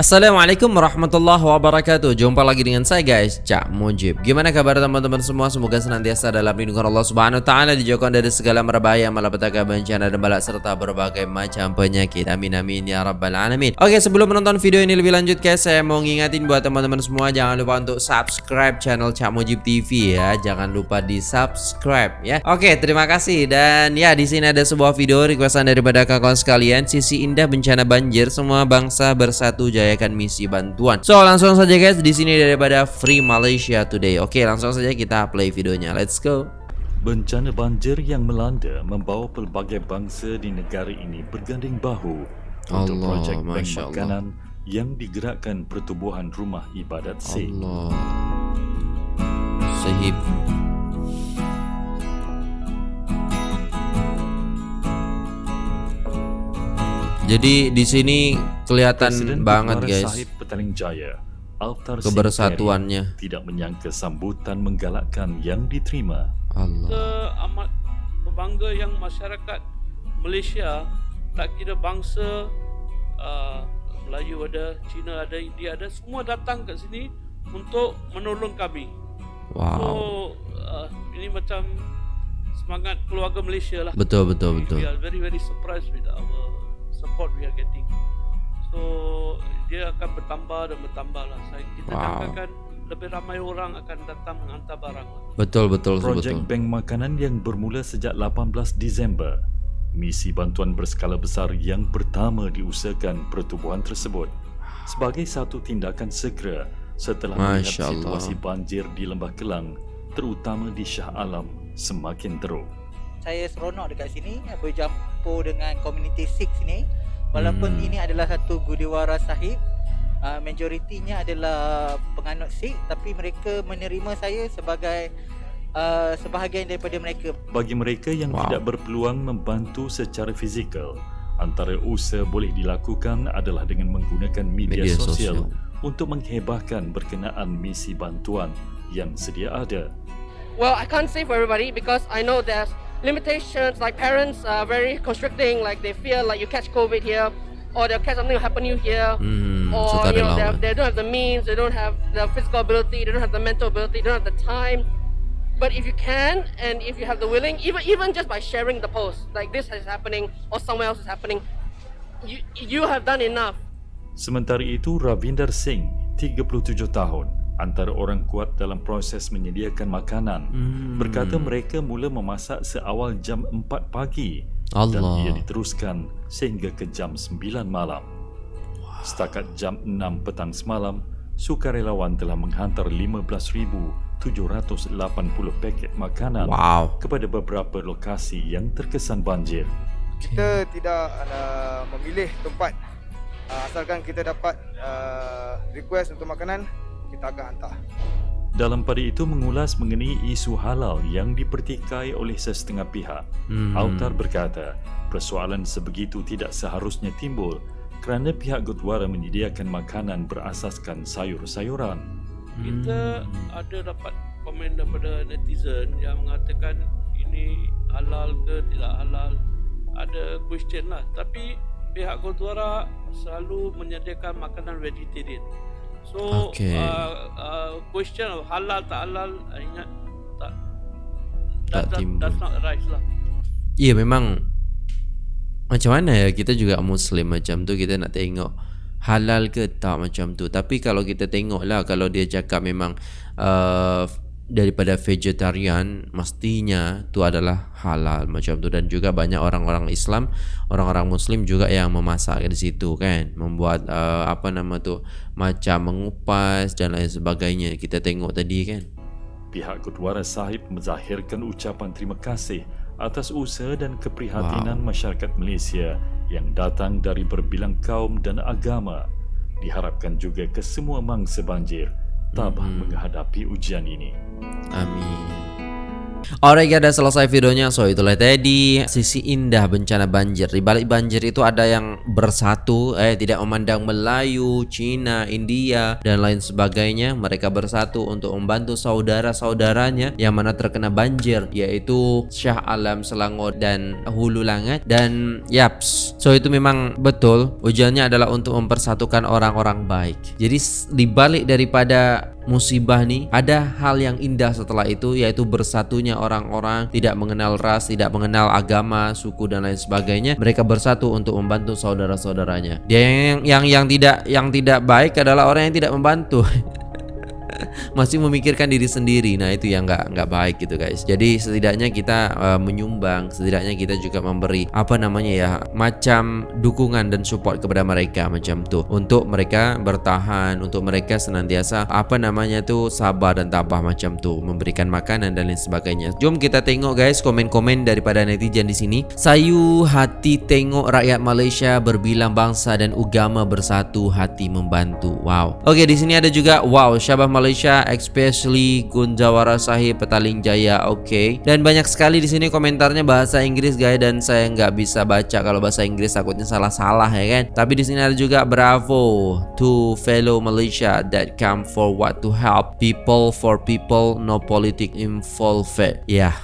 Assalamualaikum warahmatullahi wabarakatuh. Jumpa lagi dengan saya guys. Cak Mujib. Gimana kabar teman-teman semua? Semoga senantiasa dalam lindungan Allah subhanahu ta'ala Dijauhkan dari segala merbahaya Malapetaka bencana dan balak Serta berbagai macam penyakit. Amin amin ya rabbal alamin. Oke sebelum menonton video ini lebih lanjut guys Saya mau ngingatin buat teman-teman semua Jangan lupa untuk subscribe channel Cak Mujib TV ya. Jangan lupa di subscribe ya. Oke terima kasih. Dan ya di sini ada sebuah video requestan daripada kawan sekalian. Sisi indah bencana banjir Semua bangsa bersatu jaya merayakan misi bantuan. So langsung saja guys di sini daripada Free Malaysia Today. Oke langsung saja kita play videonya. Let's go. Bencana banjir yang melanda membawa pelbagai bangsa di negara ini berganding bahu untuk Allah, projek bank Masya Allah. makanan yang digerakkan pertubuhan rumah ibadat Sing. Allah. Sahib. Jadi di sini kelihatan Presiden banget guys Petaling Jaya, Altar kebersatuannya. Tidak menyangka sambutan menggalakkan yang diterima. Allah. kita amat berbangga yang masyarakat Malaysia tak kira bangsa uh, Melayu ada, Cina ada, India ada semua datang kat sini untuk menolong kami. So Wow. uh, ini macam semangat keluarga Malaysia lah. Betul betul We betul. are very very surprised with our support we are getting. So dia akan bertambah dan bertambah lah. Saya kita Wow. jangkakan lebih ramai orang akan datang menghantar barang lah. Betul betul Projek betul. bank makanan yang bermula sejak 18 Disember. Misi bantuan berskala besar yang pertama diusahakan pertubuhan tersebut sebagai satu tindakan segera setelah melihat Masya Allah. situasi banjir di Lembah Kelang terutama di Shah Alam semakin teruk. saya seronok dekat sini bercampur dengan community Sikh sini walaupun Hmm. ini adalah satu gudiwara sahib uh, majoritinya adalah penganut Sikh tapi mereka menerima saya sebagai uh, sebahagian daripada mereka Bagi mereka yang Wow. tidak berpeluang membantu secara fizikal, antara usaha boleh dilakukan adalah dengan menggunakan media, Media sosial, sosial. untuk menghebahkan berkenaan misi bantuan yang sedia ada. Well, I can't say for everybody because I know there's limitations. Like parents are very constricting. Like they feel like you catch COVID here, or they'll catch something will happen you here, Hmm, or suka you know they, relawan. they don't have the means, they don't have the physical ability, they don't have the mental ability, they don't have the time. But if you can, and if you have the willing, even even just by sharing the post, like this is happening or somewhere else is happening, you you have done enough. Sementara itu, Ravinder Singh, 37 tahun, antara orang kuat dalam proses menyediakan makanan, Hmm. berkata mereka mula memasak seawal jam 4 pagi dan Allah. ia diteruskan sehingga ke jam 9 malam. Setakat jam 6 petang semalam, sukarelawan telah menghantar 15,780 paket makanan Wow. kepada beberapa lokasi yang terkesan banjir. kita tidak uh, memilih tempat uh, asalkan kita dapat uh, request untuk makanan kita akan hantar Dalam pada itu mengulas mengenai isu halal yang dipertikai oleh sesetengah pihak. Hmm. Altar berkata, persoalan sebegitu tidak seharusnya timbul kerana pihak Gurdwara menyediakan makanan berasaskan sayur-sayuran. Kita Hmm. ada dapat komen daripada netizen yang mengatakan ini halal ke tidak halal. Ada question lah. Tapi pihak Gurdwara selalu menyediakan makanan vegetarian. So Okey. uh, uh, question of halal tak halal uh, ingat tak Tak that, timbul. that's not right lah. Ya memang macam mana ya kita juga Muslim macam tu kita nak tengok halal ke tak macam tu. Tapi kalau kita tengok lah kalau dia cakap memang uh, daripada vegetarian mestinya tu adalah halal macam tu dan juga banyak orang-orang Islam, orang-orang Muslim juga yang memasak di situ kan, membuat uh, apa nama tu macam mengupas dan lain sebagainya. Kita tengok tadi kan. Pihak Gurdwara Sahib menzahirkan ucapan terima kasih atas usaha dan keprihatinan masyarakat Malaysia yang datang dari berbilang kaum dan agama. Diharapkan juga ke semua mangsa banjir tabah Mhm. menghadapi ujian ini. Amin. Alright guys, udah selesai videonya. So itulah tadi sisi indah bencana banjir. Di balik banjir itu ada yang bersatu, eh tidak memandang Melayu, Cina, India dan lain sebagainya. Mereka bersatu untuk membantu saudara-saudaranya yang mana terkena banjir, yaitu Syah Alam Selangor dan Hulu Langat dan yaps. So itu memang betul. Ujiannya adalah untuk mempersatukan orang-orang baik. Jadi di balik daripada musibah nih ada hal yang indah setelah itu yaitu bersatunya orang-orang tidak mengenal ras, tidak mengenal agama, suku dan lain sebagainya. Mereka bersatu untuk membantu saudara-saudaranya. Dia yang yang yang tidak yang tidak baik adalah orang yang tidak membantu. masih memikirkan diri sendiri. Nah, itu yang nggak nggak baik gitu, guys. Jadi setidaknya kita uh, menyumbang, setidaknya kita juga memberi apa namanya ya, macam dukungan dan support kepada mereka macam tuh untuk mereka bertahan, untuk mereka senantiasa apa namanya tuh sabar dan tabah macam tuh, memberikan makanan dan lain sebagainya. Jom kita tengok guys komen-komen daripada netizen di sini. Sayu hati tengok rakyat Malaysia berbilang bangsa dan agama bersatu hati membantu. Wow. Oke, di sini ada juga wow, Syabah Malaysia Malaysia, especially Gunjawara Sahib Petaling Jaya. Oke. Okay. Dan banyak sekali di sini komentarnya bahasa Inggris guys dan saya nggak bisa baca kalau bahasa Inggris takutnya salah-salah ya kan. Tapi di sini ada juga bravo to fellow Malaysia that come forward to help people for people no politic involved. Yeah.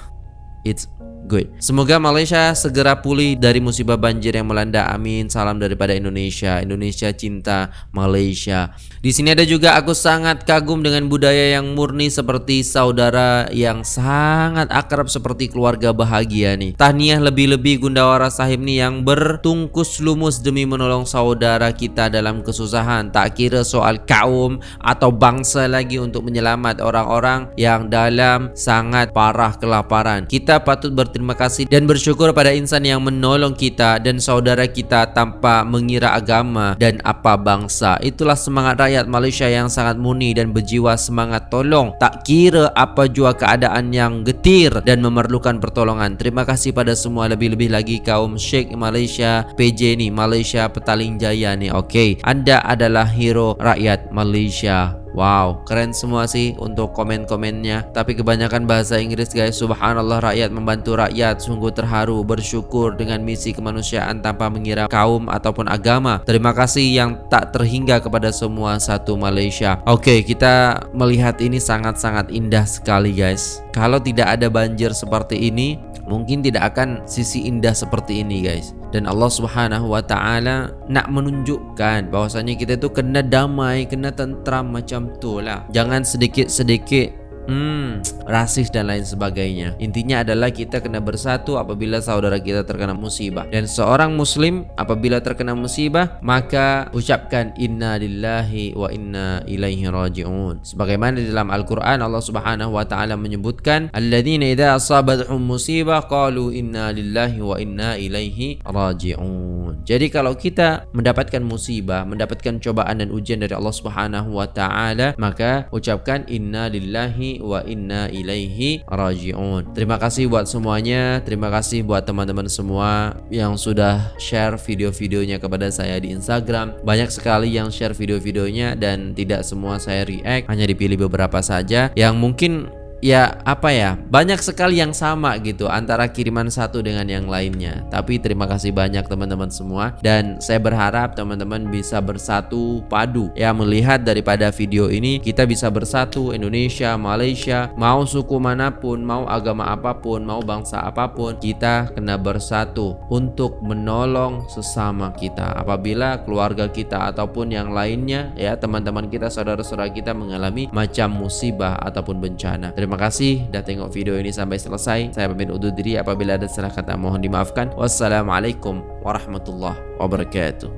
It's Good. Semoga Malaysia segera pulih dari musibah banjir yang melanda. Amin. Salam daripada Indonesia. Indonesia cinta Malaysia. Di sini ada juga aku sangat kagum dengan budaya yang murni seperti saudara yang sangat akrab seperti keluarga bahagia nih. Tahniah lebih-lebih Gundawara Sahib nih yang bertungkus lumus demi menolong saudara kita dalam kesusahan. Tak kira soal kaum atau bangsa lagi untuk menyelamat orang-orang yang dalam sangat parah kelaparan. Kita patut berterima berterima kasih dan bersyukur pada insan yang menolong kita dan saudara kita tanpa mengira agama dan apa bangsa. Itulah semangat rakyat Malaysia yang sangat murni dan berjiwa semangat tolong. Tak kira apa jua keadaan yang getir dan memerlukan pertolongan. Terima kasih pada semua lebih-lebih lagi kaum Sheikh Malaysia PJ ni Malaysia Petaling Jaya ni. Okey, anda adalah hero rakyat Malaysia. Wow, keren semua sih untuk komen-komennya. Tapi kebanyakan bahasa Inggris guys. Subhanallah rakyat membantu rakyat. Sungguh terharu, bersyukur dengan misi kemanusiaan tanpa mengira kaum ataupun agama. Terima kasih yang tak terhingga kepada semua satu Malaysia. Oke, kita melihat ini sangat-sangat indah sekali guys. Kalau tidak ada banjir seperti ini, mungkin tidak akan sisi indah seperti ini guys dan Allah Subhanahu wa taala nak menunjukkan bahwasanya kita itu kena damai, kena tentram macam tu lah. Jangan sedikit-sedikit Hmm, rasis dan lain sebagainya. Intinya adalah kita kena bersatu apabila saudara kita terkena musibah. Dan seorang muslim apabila terkena musibah, maka ucapkan inna lillahi wa inna ilaihi raji'un. Sebagaimana dalam Al-Quran Allah Subhanahu wa taala menyebutkan, "Alladzina idza asabatuhum musibah qalu inna lillahi wa inna ilaihi raji'un." Jadi kalau kita mendapatkan musibah, mendapatkan cobaan dan ujian dari Allah Subhanahu wa taala, maka ucapkan inna lillahi wa inna ilaihi raji'un. Terima kasih buat semuanya. Terima kasih buat teman-teman semua yang sudah share video-videonya kepada saya di Instagram. Banyak sekali yang share video-videonya dan tidak semua saya react, hanya dipilih beberapa saja yang mungkin ya apa ya banyak sekali yang sama gitu antara kiriman satu dengan yang lainnya. Tapi terima kasih banyak teman-teman semua. Dan saya berharap teman-teman bisa bersatu padu. Ya melihat daripada video ini kita bisa bersatu Indonesia Malaysia mau suku mana pun mau agama apa pun mau bangsa apa pun kita kena bersatu untuk menolong sesama kita. Apabila keluarga kita ataupun yang lainnya ya teman-teman kita saudara-saudara kita mengalami macam musibah ataupun bencana Terima kasih dah tengok video ini sampai selesai. Saya pamit undur diri apabila ada salah kata mohon dimaafkan. Wassalamualaikum warahmatullahi wabarakatuh.